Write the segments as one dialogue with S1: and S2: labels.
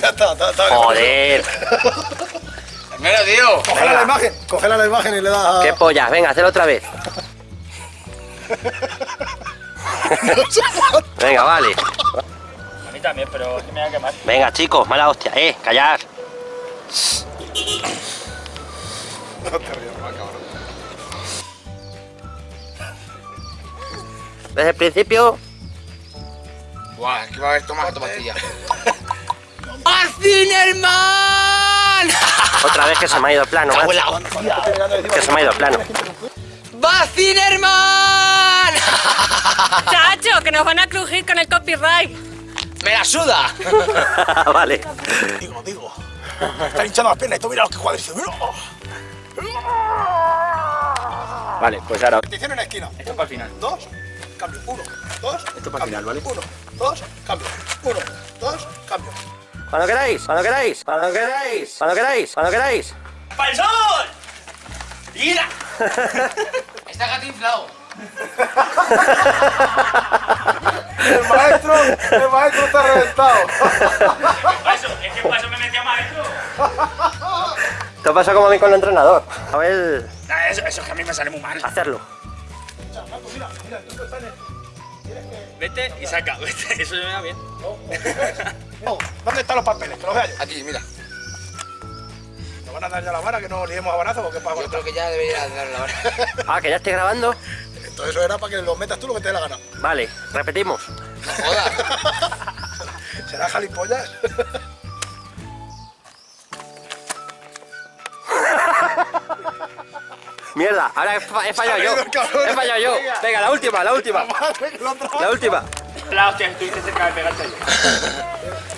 S1: Ya está, está, está.
S2: Joder.
S3: Hermano, tío.
S1: Cógela la imagen, cógela la imagen y le das a...
S2: Qué pollas. Venga, hazlo otra vez. Venga, vale.
S4: A mí también, pero es que me va a quemar.
S2: Venga, chicos, mala hostia. Eh, callar.
S1: No te rías más,
S2: Desde el principio.
S3: Buah, es que va a haber tomado esta pastilla.
S2: Otra vez que se me ha ido el plano, macho. Que se me ha ido el plano.
S3: ¡Bacinerman!
S5: Chacho, que nos van a crujir con el copyright.
S3: ¡Me la suda!
S2: vale.
S1: Digo, digo. Me están hinchando las piernas y tú mira los que. Mira.
S2: Vale, pues ahora.
S1: Repetición en esquina.
S4: Esto para el final.
S1: Dos, cambio. Uno, dos.
S2: Esto para el final, ¿vale?
S1: Uno, dos, cambio. Uno, dos, cambio.
S2: Cuando queráis, cuando queráis, cuando queráis, cuando queráis, cuando queráis.
S4: ¡Para el sol! ¡Mira!
S3: Está gato inflado.
S1: El maestro, el maestro está reventado.
S4: Paso, es que paso me metía maestro.
S2: Esto pasa como a mí con el entrenador. A ver,
S4: Nah, eso, eso es que a mí me sale muy mal.
S2: hacerlo.
S4: Vete y saca, vete. Eso me da bien.
S1: Oh, ¿Dónde están los papeles? Que los vea yo.
S3: Aquí, mira.
S1: Nos van a dar ya la vara, que no liemos a barazo porque para
S3: Yo creo que ya debería dar la hora.
S2: Ah, que ya estoy grabando.
S1: Entonces eso era para que lo metas tú lo que te dé la gana.
S2: Vale, repetimos.
S3: No jodas.
S1: ¿Será jalipollas?
S2: Mierda, ahora he, fa- he fallado yo. He fallado yo. Venga, la última, la última. La última.
S4: La hostia, estuviste cerca de pegarte ahí.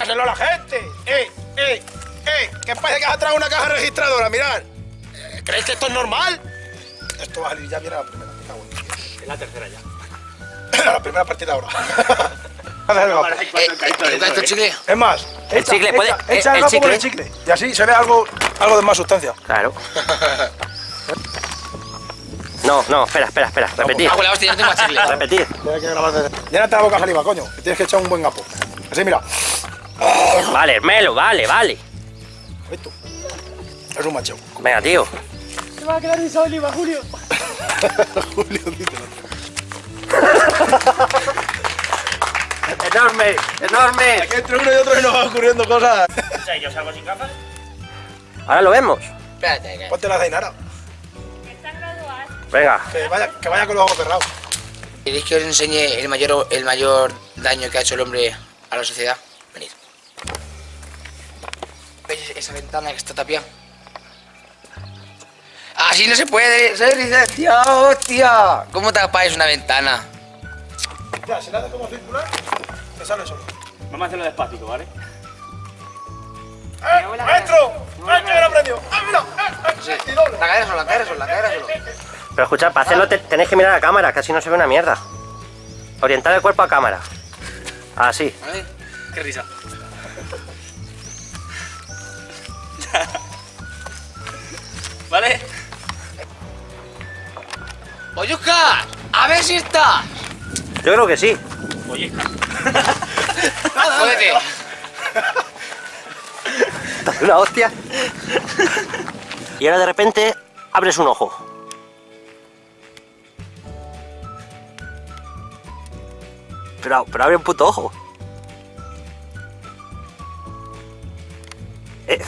S1: ¡Háganlo a la gente! ¡Eh, eh, eh! ¿Qué pasa que has traído una caja registradora? Mirad. Eh, ¿Creéis que esto es normal? Esto va a salir ya viene a la primera. Me cago en.
S4: Es la tercera ya.
S1: la primera partida ahora. Hazle el
S4: Vale,
S1: gapo.
S4: hay cuatro caídos de
S3: ¿Está esto
S4: eso, ¿eh?
S3: chicle?
S1: Es más,
S2: El
S1: echa-
S2: chicle, puede-
S1: echa- echa
S2: el
S1: el
S2: chicle.
S1: el chicle. Y así se ve algo, algo de más sustancia.
S2: Claro. No, no, espera, espera, espera. Repetir.
S3: Ah, la hostia, yo tengo chicle.
S2: Repetir.
S1: Tienes que grabar desde- Llénate la boca saliva, coño. que Tienes que echar un buen gapo. Así, mira.
S2: Vale, Melo, vale, vale.
S1: Esto. Es un macho.
S2: Venga, tío.
S1: Julio, díselo.
S2: Enorme, enorme.
S1: Que entre uno y otro y nos van ocurriendo cosas.
S4: O sea, yo salgo sin gafas.
S2: Ahora lo vemos.
S3: Espérate, que...
S1: Ponte la Zainara.
S2: Venga.
S1: Que vaya, que vaya con los ojos cerrados.
S3: ¿Queréis que os enseñe el mayor, el mayor daño que ha hecho el hombre a la sociedad? Venid. ¿Veis esa ventana que está tapiada? Así no se puede ser licenciado, hostia. ¿Cómo tapáis una ventana?
S1: Ya, si la haces como circular, te sale solo.
S4: Vamos a hacerlo despacito, ¿vale?
S1: ¡Eh! ¡Maestro! ¡Maestro, ya lo aprendió! ¡Ah, mira! ¡Eh, eh!
S3: La cadera sola, la cadera sola, la cadera sola.
S2: Pero escuchad, para hacerlo te- tenéis que mirar a la cámara, así no se ve una mierda. Orientar el cuerpo a cámara. Así.
S3: ¿Vale?
S4: Qué risa. ¿Vale?
S3: ¡Oyuca! ¡A ver si está!
S2: Yo creo que sí.
S4: Oye,
S3: ¡Jódete!
S2: Una hostia. Y ahora de repente abres un ojo. Pero, pero abre un puto ojo. Eh,